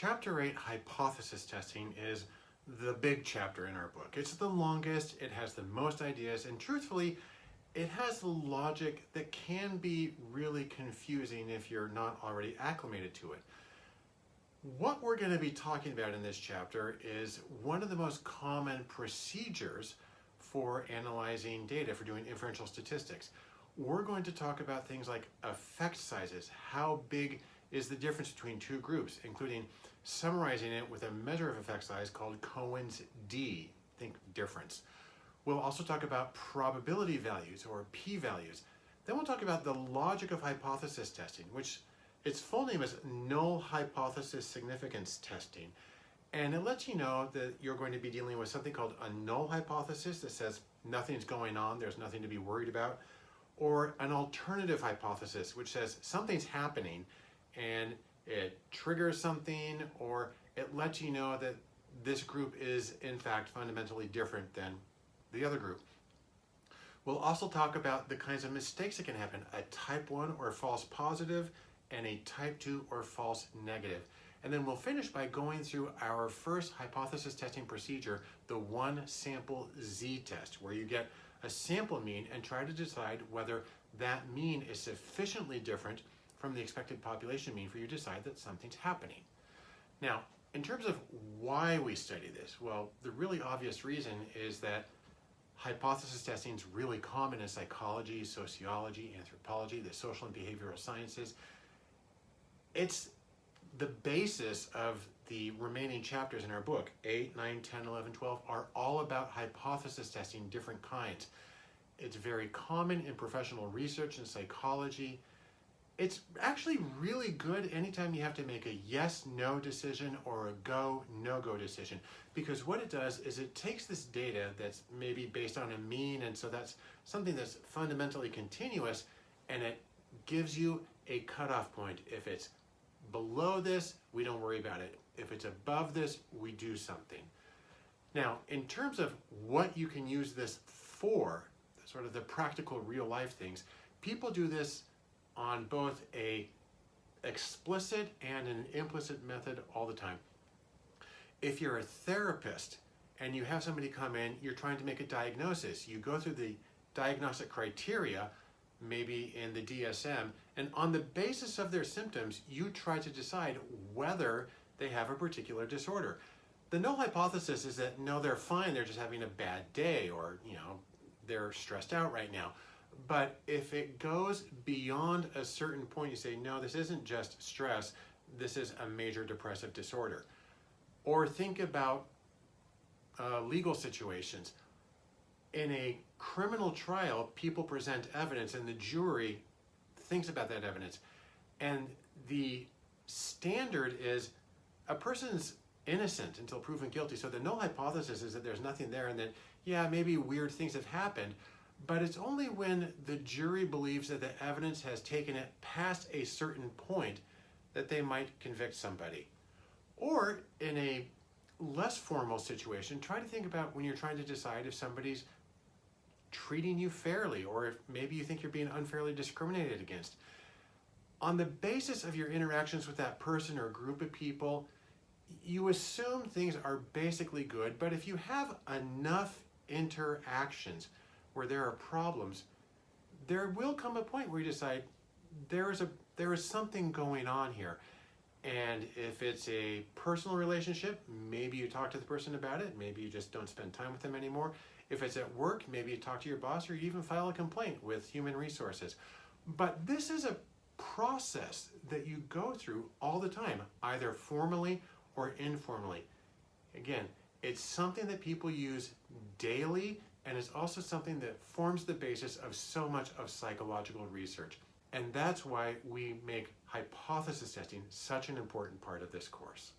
Chapter 8, Hypothesis Testing, is the big chapter in our book. It's the longest, it has the most ideas, and truthfully, it has logic that can be really confusing if you're not already acclimated to it. What we're going to be talking about in this chapter is one of the most common procedures for analyzing data, for doing inferential statistics. We're going to talk about things like effect sizes, how big is the difference between two groups, including summarizing it with a measure of effect size called Cohen's d, think difference. We'll also talk about probability values or p-values. Then we'll talk about the logic of hypothesis testing, which its full name is null hypothesis significance testing. And it lets you know that you're going to be dealing with something called a null hypothesis that says nothing's going on, there's nothing to be worried about, or an alternative hypothesis, which says something's happening and it triggers something or it lets you know that this group is in fact fundamentally different than the other group. We'll also talk about the kinds of mistakes that can happen, a type 1 or false positive and a type 2 or false negative. And then we'll finish by going through our first hypothesis testing procedure, the one sample z-test, where you get a sample mean and try to decide whether that mean is sufficiently different from the expected population mean for you to decide that something's happening. Now, in terms of why we study this, well, the really obvious reason is that hypothesis testing is really common in psychology, sociology, anthropology, the social and behavioral sciences. It's the basis of the remaining chapters in our book, 8, 9, 10, 11, 12, are all about hypothesis testing, different kinds. It's very common in professional research and psychology, it's actually really good anytime you have to make a yes, no decision or a go, no go decision. Because what it does is it takes this data that's maybe based on a mean, and so that's something that's fundamentally continuous, and it gives you a cutoff point. If it's below this, we don't worry about it. If it's above this, we do something. Now, in terms of what you can use this for, sort of the practical real life things, people do this on both a explicit and an implicit method all the time. If you're a therapist and you have somebody come in, you're trying to make a diagnosis. You go through the diagnostic criteria, maybe in the DSM, and on the basis of their symptoms, you try to decide whether they have a particular disorder. The null hypothesis is that no, they're fine, they're just having a bad day or, you know, they're stressed out right now. But if it goes beyond a certain point, you say, no, this isn't just stress, this is a major depressive disorder. Or think about uh, legal situations. In a criminal trial, people present evidence and the jury thinks about that evidence. And the standard is a person's innocent until proven guilty. So the null hypothesis is that there's nothing there and that, yeah, maybe weird things have happened, but it's only when the jury believes that the evidence has taken it past a certain point that they might convict somebody. Or in a less formal situation, try to think about when you're trying to decide if somebody's treating you fairly or if maybe you think you're being unfairly discriminated against. On the basis of your interactions with that person or group of people, you assume things are basically good, but if you have enough interactions where there are problems, there will come a point where you decide there is a there is something going on here. And if it's a personal relationship, maybe you talk to the person about it, maybe you just don't spend time with them anymore. If it's at work, maybe you talk to your boss or you even file a complaint with human resources. But this is a process that you go through all the time, either formally or informally. Again, it's something that people use daily and is also something that forms the basis of so much of psychological research. And that's why we make hypothesis testing such an important part of this course.